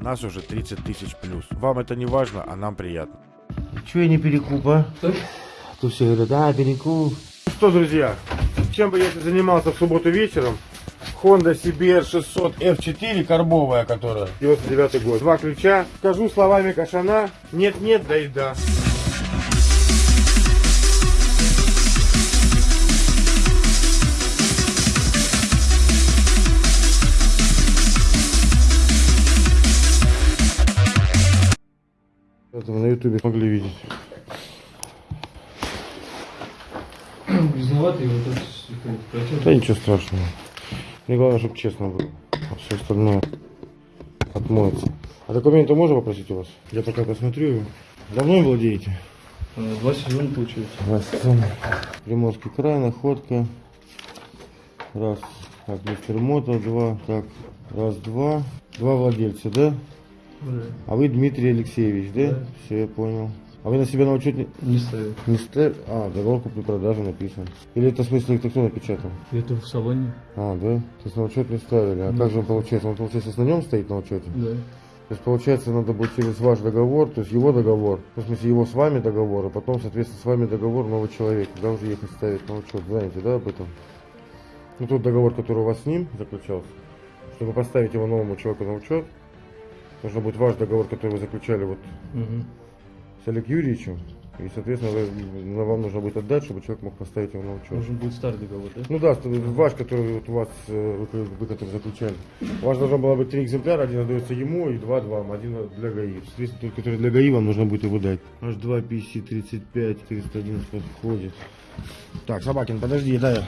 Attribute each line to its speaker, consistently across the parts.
Speaker 1: Нас уже 30 тысяч плюс. Вам это не важно, а нам приятно.
Speaker 2: Че я не перекуп, а? То все говорят, а, перекуп.
Speaker 1: Что, друзья, чем бы я ни занимался в субботу вечером, Honda CBR 600 F4, карбовая которая, 99 год. Два ключа. Скажу словами Кашана, нет-нет, да и да. Вы на ютубе могли видеть.
Speaker 3: Грязноватый вот этот.
Speaker 1: Да ничего страшного. Мне главное, чтобы честно было. А все остальное отмоется. А документы можно попросить у вас? Я пока посмотрю его. Давно им владеете?
Speaker 3: Э, Два сезона получается.
Speaker 1: Здравствуйте. Приморский край, находка. Раз. Так, мистер Мото, два. Так, раз, два. Два владельца, да?
Speaker 3: Да.
Speaker 1: А вы Дмитрий Алексеевич, да?
Speaker 3: Да.
Speaker 1: Все, я понял. А вы на себя на учет не...
Speaker 3: Не ставил.
Speaker 1: не ста- А, договор купли-продажи написан. Или это в смысле это кто напечатал?
Speaker 3: Это в салоне.
Speaker 1: А, да? То есть на учет не ставили. А
Speaker 3: Да.
Speaker 1: как же он получается? Он, получается, на нем стоит на учете?
Speaker 3: Да.
Speaker 1: То есть, получается, надо будет через ваш договор, то есть его договор, в смысле, его с вами договор, и потом, соответственно, с вами договор новый человек, когда уже ехать ставить на учет. Знаете, да, об этом? Ну, тот договор, который у вас с ним заключался, чтобы поставить его новому человеку на учет, должен быть ваш договор, который вы заключали вот
Speaker 3: Угу.
Speaker 1: с Олег Юрьевичем, и, соответственно, вы- вам нужно будет отдать, чтобы человек мог поставить его на учет.
Speaker 3: Должен будет старый договор, да?
Speaker 1: Ну да, ваш, который вот у вас, э, вы, вы который заключали. У вас должно было быть три экземпляра, один отдается ему и два вам, один для ГАИ. Соответственно, тот, который для ГАИ, вам нужно будет его дать. Аж 2 PC 35 411 подходит. Так, Собакин, подожди, дай.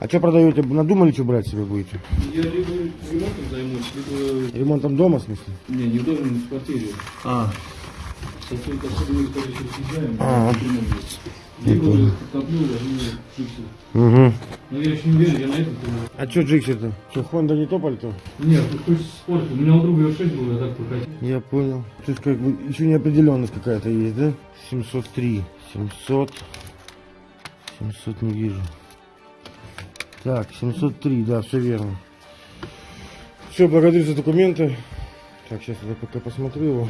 Speaker 1: А что продаете? Надумали, что брать себе будете?
Speaker 3: Я либо ремонтом займусь, либо...
Speaker 1: Ремонтом дома, в смысле?
Speaker 3: Не, не в доме, не в квартире.
Speaker 1: А, А. Угу.
Speaker 3: Но я еще не верю, я на это думаю.
Speaker 1: А что Джиксер-то? Что, Хонда не то пальто?
Speaker 3: Нет, ты хочешь спорт. У меня у друга R6 был, я так прокатил.
Speaker 1: Я понял. То есть как бы еще неопределенность какая-то есть, да? 703. 700. 700 не вижу. Так, 703, да, все верно. Все, благодарю за документы. Так, сейчас я пока посмотрю его.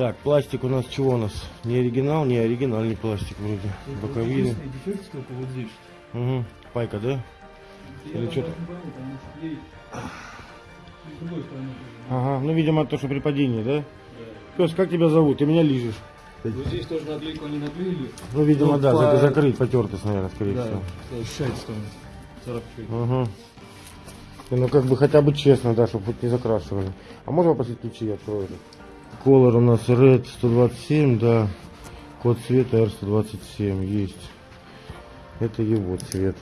Speaker 1: Так, пластик у нас чего у нас? Не оригинал, не оригинальный пластик вроде. Боковины.
Speaker 3: Вот здесь.
Speaker 1: Угу. Пайка, да? Или
Speaker 3: Я
Speaker 1: что-то?
Speaker 3: даже не пойму, потому что ей с другой стороны тоже.
Speaker 1: Ага, ну, видимо, то, что при падении, да?
Speaker 3: Да.
Speaker 1: Пес, как тебя зовут? Ты меня лижешь.
Speaker 3: Вот здесь тоже наклейку они наклеили.
Speaker 1: Ну, видимо,
Speaker 3: Ну,
Speaker 1: да,
Speaker 3: по-
Speaker 1: зак- закрыт, потертость, наверное, скорее
Speaker 3: Да,
Speaker 1: всего.
Speaker 3: Царапчик.
Speaker 1: Угу. Ну, как бы хотя бы честно, да, чтобы хоть не закрашивали. А можно попросить ключи, я открою это? Колор у нас Red 127, да. Код цвета R127 есть. Это его цвет.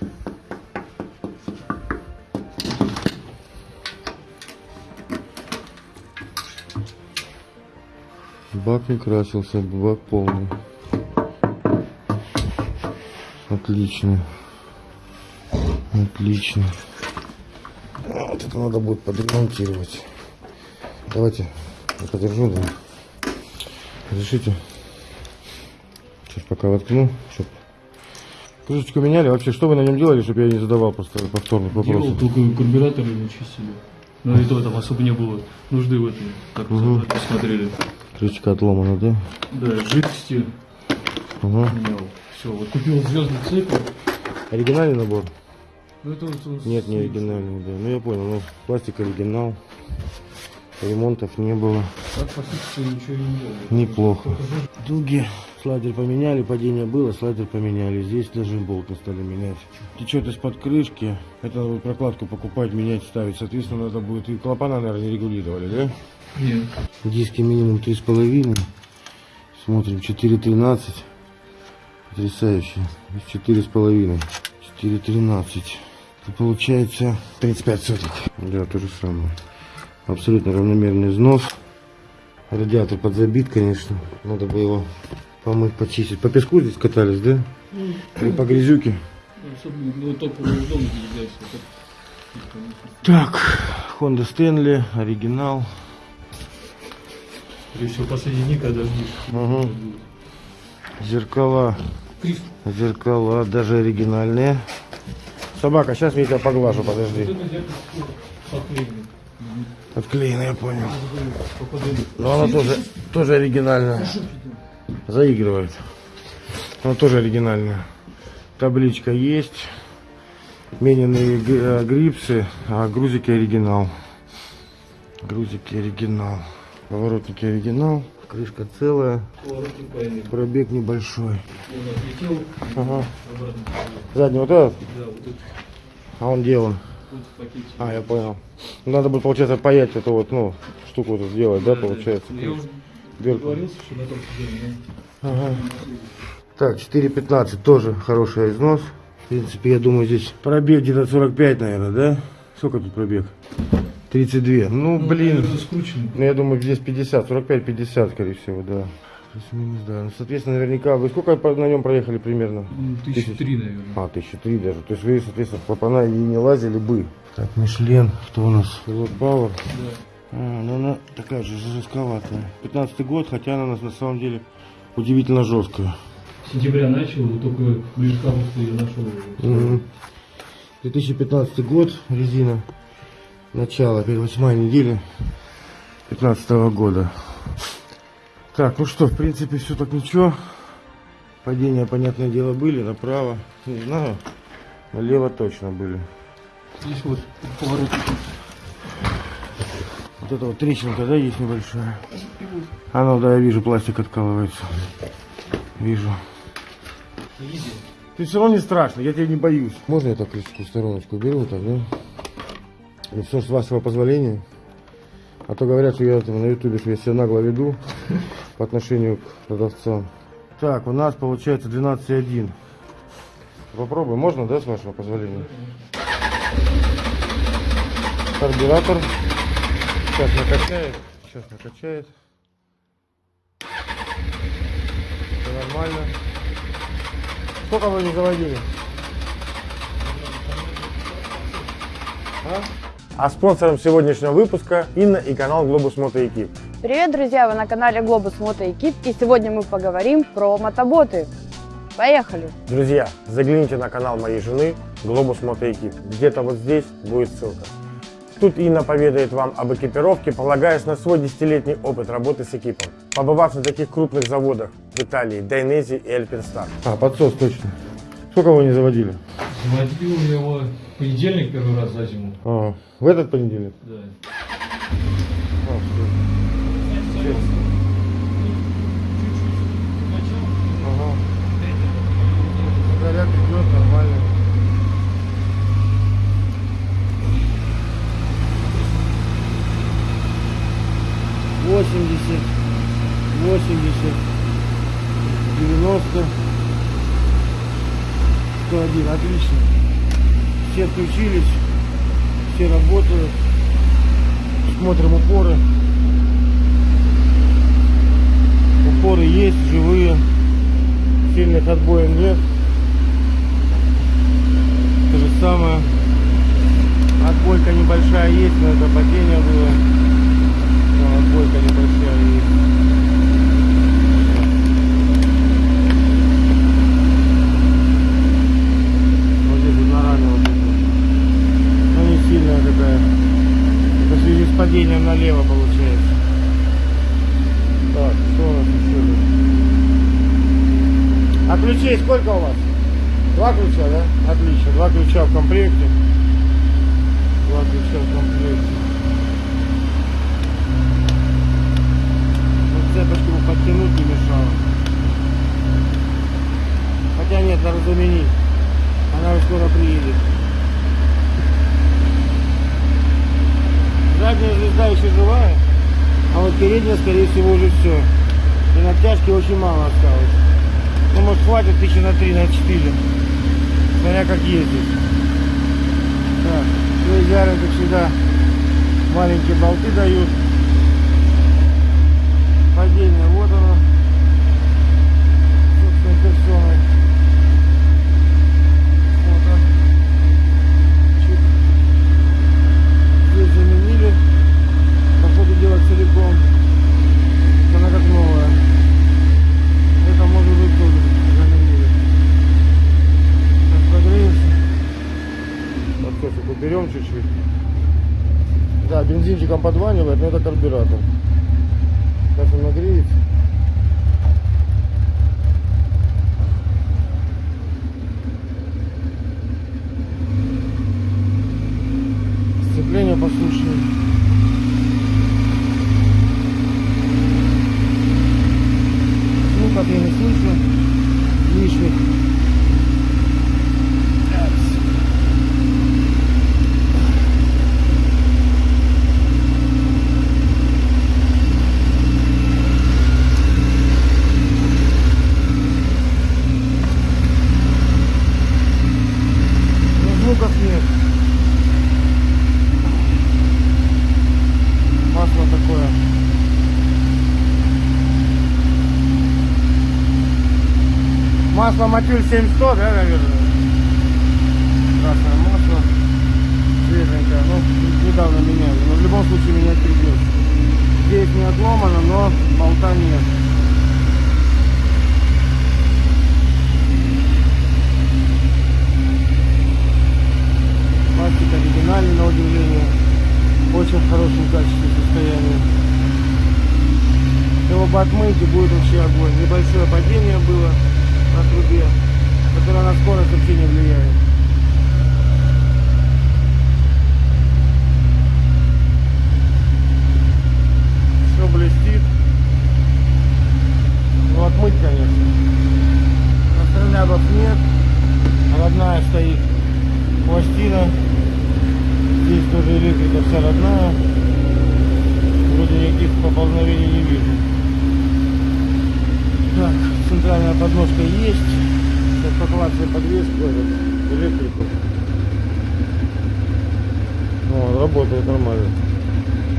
Speaker 1: Бак не красился, бак полный. Отлично. Отлично. А, Вот это надо будет подремонтировать. Давайте подержу, да. Разрешите? Сейчас пока воткну. Чтоб... Крышечку меняли. Вообще, что вы на нем делали, чтобы я не задавал просто повторных
Speaker 3: Делал
Speaker 1: вопросов?
Speaker 3: только карбюраторы не чистили. Но и то там особо не было нужды в этом. Так
Speaker 1: Мгм.
Speaker 3: посмотрели.
Speaker 1: Крышечка отломана, да?
Speaker 3: Да, жидкости
Speaker 1: Угу.
Speaker 3: менял. Все, вот купил звездный цепь.
Speaker 1: Оригинальный набор?
Speaker 3: Ну это он
Speaker 1: Нет, не оригинальный, да. Ну я понял, ну пластик оригинал. Ремонтов не было.
Speaker 3: Так ничего не.
Speaker 1: Неплохо. Дуги. Слайдер поменяли, падение было, слайдер поменяли. Здесь даже болт не стали менять. Течет из-под крышки. Это надо будет прокладку покупать, менять, ставить. Соответственно, надо будет... И клапана, наверное, не регулировали, да?
Speaker 3: Нет.
Speaker 1: Диски минимум 3,5. Смотрим, 4,13. Потрясающе. Здесь 4,5. 4,13. Это получается 35 соток. Да, то же самое. Абсолютно равномерный износ. Радиатор подзабит, конечно. Надо бы его помыть, почистить. По песку здесь катались, да? Или по грязюке?
Speaker 3: Ну.
Speaker 1: Так, Honda Stanley, оригинал.
Speaker 3: Всего, последний не
Speaker 1: Угу. Зеркала. Зеркала, даже оригинальные. Собака, сейчас я тебя поглажу, подожди. Отклеена, я понял. Но она тоже, тоже оригинальная. Заигрывает. Она тоже оригинальная. Табличка есть. Мененные э, грипсы, а грузики оригинал. Грузики оригинал. Поворотники оригинал. Крышка целая. Пробег небольшой. Ага. Задний вот этот, а он делан.
Speaker 3: Тут в пакете.
Speaker 1: А, я понял. Надо будет, получается, паять эту вот, ну, штуку вот сделать, да, получается?
Speaker 3: Ну, Я уже
Speaker 1: Дверку.
Speaker 3: что на том сиденье,
Speaker 1: Ага. Так, 4.15 тоже хороший износ. В принципе, я думаю, здесь пробег где-то 45, наверное, да? Сколько тут пробег? 32. Ну,
Speaker 3: Ну,
Speaker 1: блин. Ну, я думаю, здесь 50, 45-50, скорее всего, да. Плюс-минус, да. Ну, соответственно, наверняка, вы сколько на нем проехали примерно?
Speaker 3: Ну, Тысячи три, наверное.
Speaker 1: А, тысячи три даже. То есть вы, соответственно, клапана и не лазили бы. Так, Мишлен, кто у нас? Pilot Power.
Speaker 3: Да.
Speaker 1: А, ну она такая же жестковатая. 15 год, хотя она у нас на самом деле удивительно жесткая.
Speaker 3: С сентября начал, вот только ближе к августу я нашел.
Speaker 1: Мгм. 2015 год, резина. Начало, первая восьмая неделя 15 года. Так, ну что, в принципе, все так ничего. Падения, понятное дело, были. Направо, не знаю. Налево точно были.
Speaker 3: Здесь вот поворотник.
Speaker 1: Вот это вот трещинка, да, есть небольшая. А ну да, я вижу, пластик откалывается. Вижу. Ты все равно не страшно, я тебя не боюсь. Можно я так крышечку в стороночку беру вот так, да? Ну, все с вашего позволения. А то говорят, что я там на ютубе, что я себя нагло веду по отношению к продавцам. Так, у нас получается 12,1. Попробуем, можно, да, с вашего позволения? Карбюратор. Сейчас накачает. Сейчас накачает. Все нормально. Сколько вы не заводили? А? А спонсором сегодняшнего выпуска Инна и канал Глобус Мото Экип.
Speaker 4: Привет, друзья! Вы на канале Глобус Мото Экип, и сегодня мы поговорим про мотоботы. Поехали!
Speaker 1: Друзья, загляните на канал моей жены Глобус Мото Экип. Где-то вот здесь будет ссылка. Тут Инна поведает вам об экипировке, полагаясь на свой десятилетний опыт работы с экипом, побывав на таких крупных заводах в Италии, Дайнези и Эльпинстар. А, подсос точно. Сколько вы не заводили?
Speaker 3: Заводил я его в понедельник первый раз за зиму.
Speaker 1: А, в этот понедельник?
Speaker 3: Да.
Speaker 1: А, всё. Ага. Заряд идет нормально. Восемьдесят, восемьдесят, девяносто, сто один, отлично. Все включились, все работают. Смотрим упоры. Упоры есть, живые. Сильных отбоев нет. То же самое. Отбойка небольшая есть, но это падение было. Но отбойка небольшая есть. Вот здесь вот на раме вот это. Но не сильная такая. Это в связи с падением налево получается. Нас еще? А ключей сколько у вас? Два ключа, да? Отлично, два ключа в комплекте. Два ключа в комплекте. Вот цепочку подтянуть не мешало. Хотя нет, надо заменить. Она уже скоро приедет. Задняя звезда еще живая, а вот передняя, скорее всего, уже все. И натяжки очень мало осталось. Ну, может, хватит тысячи на три, на четыре. Смотря как ездить. Так, идеально, как всегда. Маленькие болты дают. Падение, вот оно. Собственной персоной. Вот он. Здесь заменили. По ходу дела целиком. берем чуть-чуть. Да, бензинчиком подванивает, но это карбюратор. Сейчас он нагреется. Масло Матюль 7100, да, наверное? Красное масло. Свеженькое. Ну, недавно меняли. Но в любом случае менять придется. Здесь не отломано, но болта нет. Пластик оригинальный, на удивление. Очень в хорошем качестве состоянии. Его бы отмыть и будет вообще огонь. Небольшое падение было на трубе, которое на скорость вообще не влияет. Все блестит. Ну отмыть, конечно. Настрелябов нет. Родная стоит пластина. Здесь тоже электрика вся родная. Вроде никаких поползновений не вижу. Так, центральная подножка есть. Сейчас поклацаем подвеску, этот, электрику. О, работает нормально.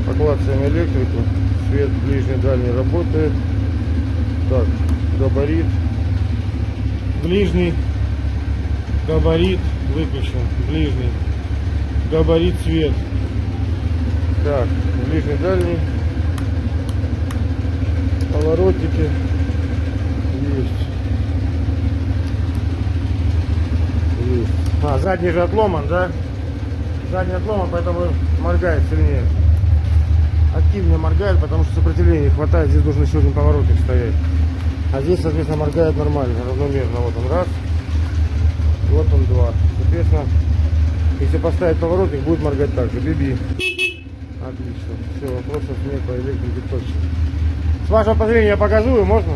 Speaker 1: Поклацаем электрику. Свет ближний, дальний работает. Так, габарит. Ближний. Габарит выключен. Ближний. Габарит свет. Так, ближний, дальний. Поворотники. Есть. Есть. А, задний же отломан, да? Задний отломан, поэтому моргает сильнее. Активнее моргает, потому что сопротивления не хватает. Здесь должен еще один поворотник стоять. А здесь, соответственно, моргает нормально, равномерно. Вот он раз. И вот он два. Соответственно, если поставить поворотник, будет моргать так же. Биби. Отлично. Все, вопросов нет по электрике точно. С вашего позволения я показываю, можно?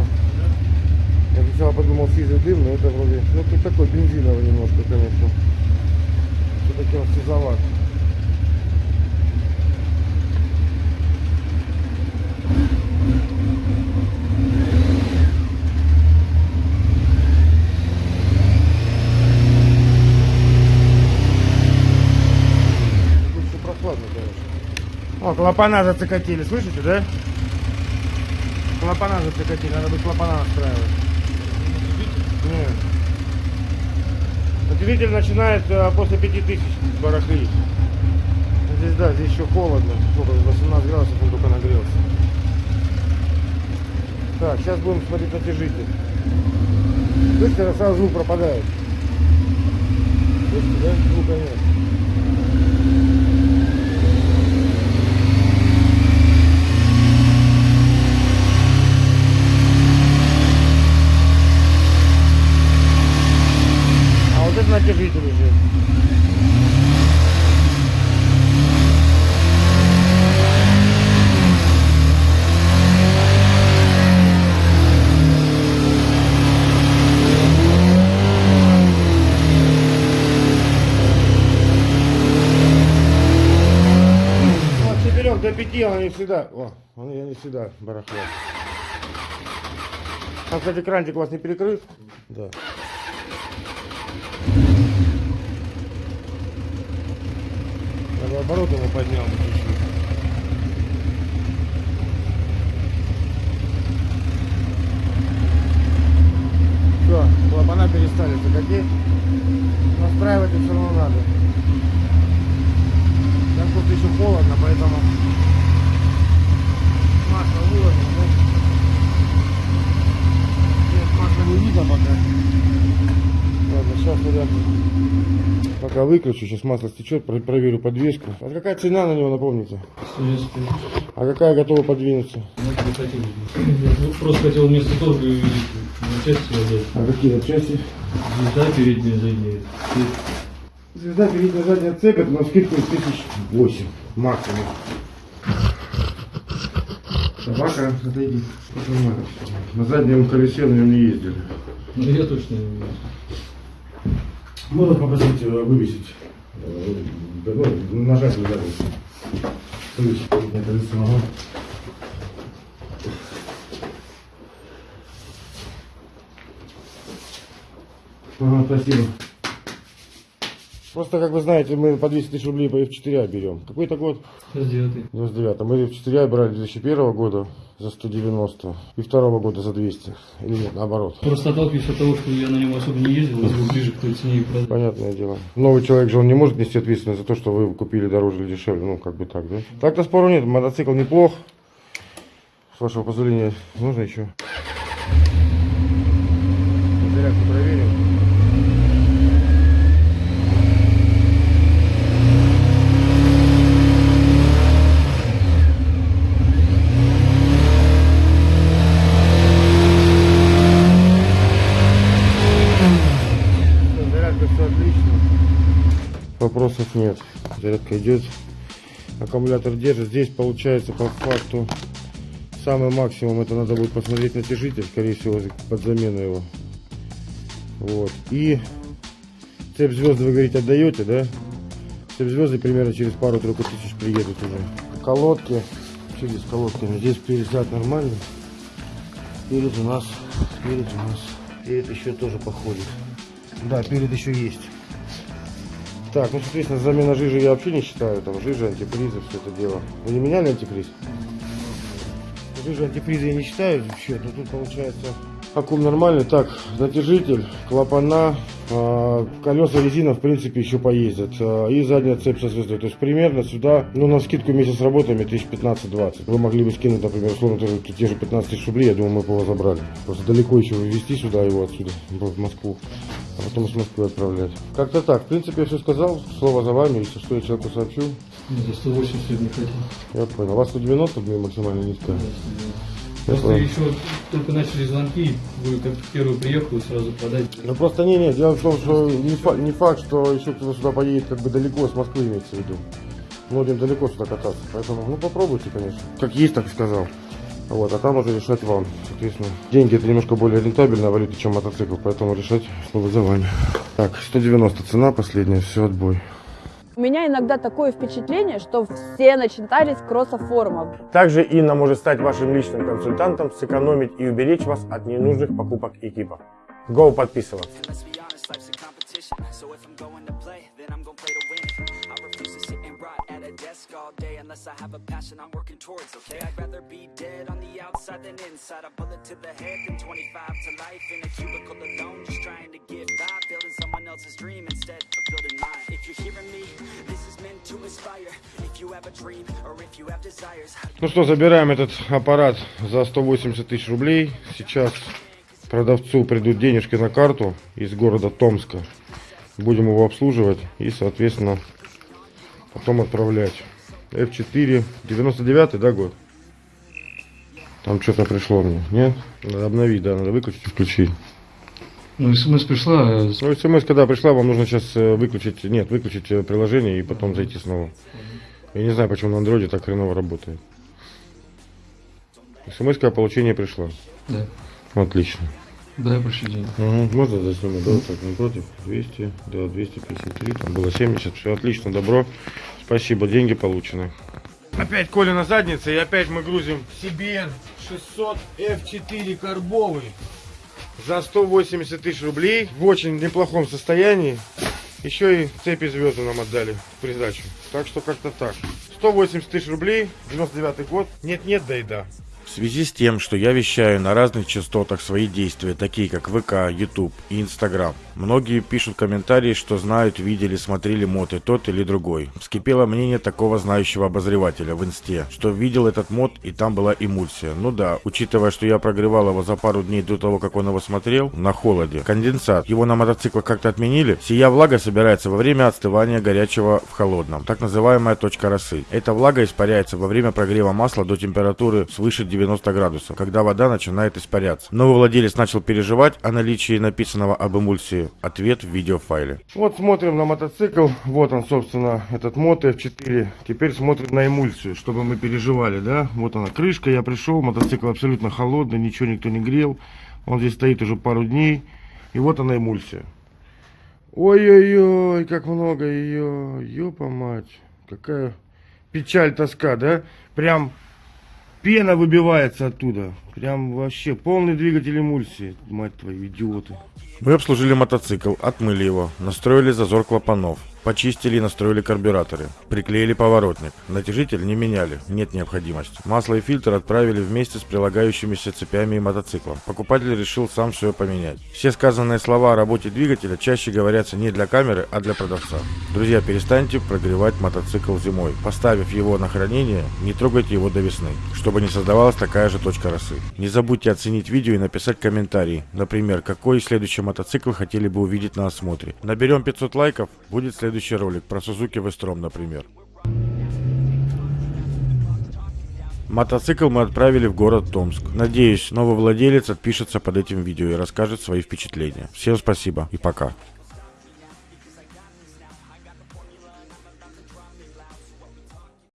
Speaker 1: Я сначала подумал сизый дым, но это вроде, ну тут такой бензиновый немножко, конечно. Все-таки он сизоват. Тут все прохладно, конечно. Клапана зацикатили, слышите, да? Клапана зацикатили, надо бы клапана настраивать. Нет. Двигатель начинает э, после 5000 барахлить. Здесь, да, здесь еще холодно. Сколько, 18 градусов он только нагрелся. Так, сейчас будем смотреть натяжитель. Слышите, сразу звук пропадает. Слышите, да? Звука нет. А вот это натяжитель уже. Вот четырех до пяти она не всегда. О, он я не всегда барахло. Там, кстати, крантик у вас не перекрыт? Да. Бы оборот его поднял чуть-чуть. Все, клапана перестали закатить. Настраивать их все равно надо. Сейчас тут еще холодно, поэтому масло выложим. Ну, нет, масла не видно пока. Выключу, сейчас масло стечет, про- проверю подвеску. А какая цена на него, напомните?
Speaker 3: Советский.
Speaker 1: А какая готова подвинуться?
Speaker 3: Ну, не хотел. Я просто хотел вместо торга и на части отдать.
Speaker 1: А какие части?
Speaker 3: Звезда передняя, задняя.
Speaker 1: Звезда передняя задняя цепь, это на скидку тысяч восемь максимум. Собака, отойди. На заднем колесе на нем не ездили.
Speaker 3: Ну, я точно не знаю.
Speaker 1: Можно попросить э, вывесить. э, нажать туда. Вывесить переднее колесо. ага. Ага, спасибо. Просто, как вы знаете, мы по 200 тысяч рублей по F4 берем. Какой-то год?
Speaker 3: Сейчас девятый.
Speaker 1: 99 Мы F4 брали 2001 года за 190 и второго года за 200. Или нет, наоборот.
Speaker 3: Просто отталкиваюсь от того, что я на нем особо не ездил, был ближе к той цене и продал.
Speaker 1: Понятное дело. Новый человек же он не может нести ответственность за то, что вы купили дороже или дешевле. Ну, как бы так, да? Так-то спору нет. Мотоцикл неплох. С вашего позволения, можно еще? Зарядку проверим. Всё, Зарядка все отлично. Вопросов нет. Зарядка идет. Аккумулятор держит. Здесь получается по факту самый максимум. Это надо будет посмотреть натяжитель, скорее всего, под замену его. Вот. И цепь звезды, вы говорите, отдаете, да? Цепь звезды примерно через пару-тройку тысяч приедут уже. Колодки. Через колодками. Здесь перезад нормально. Перед у нас. Перед у нас. Перед еще тоже походит. Да, перед еще есть. Так, ну, соответственно, замена жижи я вообще не считаю. Там жижа, антипризы, все это дело. Вы не меняли антиприз? Жижу антиприза я не считаю вообще, но тут получается аккум нормальный. Так, натяжитель, клапана, колеса резина в принципе еще поездят. а, и задняя цепь со звездой. То есть примерно сюда, ну на скидку вместе с работами тысяч 15-20. Вы могли бы скинуть, например, условно тоже те же 15 тысяч рублей, я думаю, мы бы его забрали. Просто далеко еще вывезти сюда его отсюда, в Москву. А потом с Москвы отправлять. Как-то так. В принципе, я все сказал. Слово за вами. Если что, я человеку сообщу.
Speaker 3: За 180 не хотел.
Speaker 1: Я понял. У вас 190 блин, максимально низкая. Я
Speaker 3: Просто еще только начали звонки, вы как первый приехал и сразу продать.
Speaker 1: Ну просто не, не, дело в том, что не, фа- не факт, что еще кто-то сюда поедет как бы далеко, с Москвы имеется в виду. Многим далеко сюда кататься. Поэтому, ну попробуйте, конечно. Как есть, так и сказал. Вот, а там уже решать вам. Соответственно, деньги это немножко более рентабельная валюта, чем мотоцикл, поэтому решать снова за вами. Так, 190 цена последняя, все, отбой.
Speaker 4: У меня иногда такое впечатление, что все начитались кроссофорумов.
Speaker 1: Также Инна может стать вашим личным консультантом, сэкономить и уберечь вас от ненужных покупок экипа. Go подписываться.
Speaker 5: Desk all day unless I have a passion I'm working towards, okay? I'd rather be dead on the outside than inside. A bullet to the head than 25 to life in a cubicle alone, just trying to get by, building someone else's dream instead of building mine. If you're hearing me, this is meant to inspire. If you have a dream or if you have desires,
Speaker 1: Ну что, забираем этот аппарат за 180 тысяч рублей. Сейчас продавцу придут денежки на карту из города Томска. Будем его обслуживать и, соответственно, потом отправлять. F4, 99 да, год? Там что-то пришло мне, нет? Надо обновить, да, надо выключить и включить.
Speaker 3: Ну, смс пришла, э,
Speaker 1: Ну, смс, когда пришла, вам нужно сейчас э, выключить, нет, выключить э, приложение и потом зайти снова. Я не знаю, почему на андроиде так хреново работает. смс о получении пришла.
Speaker 3: да.
Speaker 1: Отлично.
Speaker 3: Дай прошу денег.
Speaker 1: Угу, можно заснимать, да, вот так, не против? 200, да, 253, там было 70, все отлично, добро. Спасибо, деньги получены. Опять Коля на заднице, и опять мы грузим CBN 600 F4 карбовый за 180 тысяч рублей в очень неплохом состоянии. Еще и цепи звезды нам отдали в придачу. Так что как-то так. 180 тысяч рублей, 99 год. Нет-нет, да и да. В связи с тем, что я вещаю на разных частотах свои действия, такие как ВК, YouTube и Инстаграм,
Speaker 2: Многие пишут комментарии, что знают, видели, смотрели моты тот или другой. Вскипело мнение такого знающего обозревателя в инсте, что видел этот мод и там была эмульсия. Ну да, учитывая, что я прогревал его за пару дней до того, как он его смотрел, на холоде. Конденсат. Его на мотоциклах как-то отменили. Сия влага собирается во время отстывания горячего в холодном. Так называемая точка росы. Эта влага испаряется во время прогрева масла до температуры свыше 90 градусов, когда вода начинает испаряться. Новый владелец начал переживать о наличии написанного об эмульсии. Ответ в видеофайле. Вот смотрим на мотоцикл. Вот он, собственно, этот мото F4. Теперь смотрим на эмульсию, чтобы мы переживали, да. Вот она крышка, я пришел, мотоцикл абсолютно холодный, ничего никто не грел. Он здесь стоит уже пару дней. И вот она эмульсия. Ой-ой-ой, как много ее. Ёпа мать. Какая печаль, тоска, да? Прям пена выбивается оттуда. Прям вообще полный двигатель эмульсии. Мать твою, идиоты. Мы обслужили мотоцикл, отмыли его, настроили зазор клапанов, почистили и настроили карбюраторы, приклеили поворотник. Натяжитель не меняли, нет необходимости. Масло и фильтр отправили вместе с прилагающимися цепями и мотоциклом. Покупатель решил сам все поменять. Все сказанные слова о работе двигателя чаще говорятся не для камеры, а для продавца. Друзья, перестаньте прогревать мотоцикл зимой. Поставив его на хранение, не трогайте его до весны, чтобы не создавалась такая же точка росы. Не забудьте оценить видео и написать комментарий. Например, какой следующий мотоцикл хотели бы увидеть на осмотре. Наберем 500 лайков, будет следующий ролик про Suzuki V-Strom, например. Мотоцикл мы отправили в город Томск. Надеюсь, новый владелец отпишется под этим видео и расскажет свои впечатления. Всем спасибо и пока.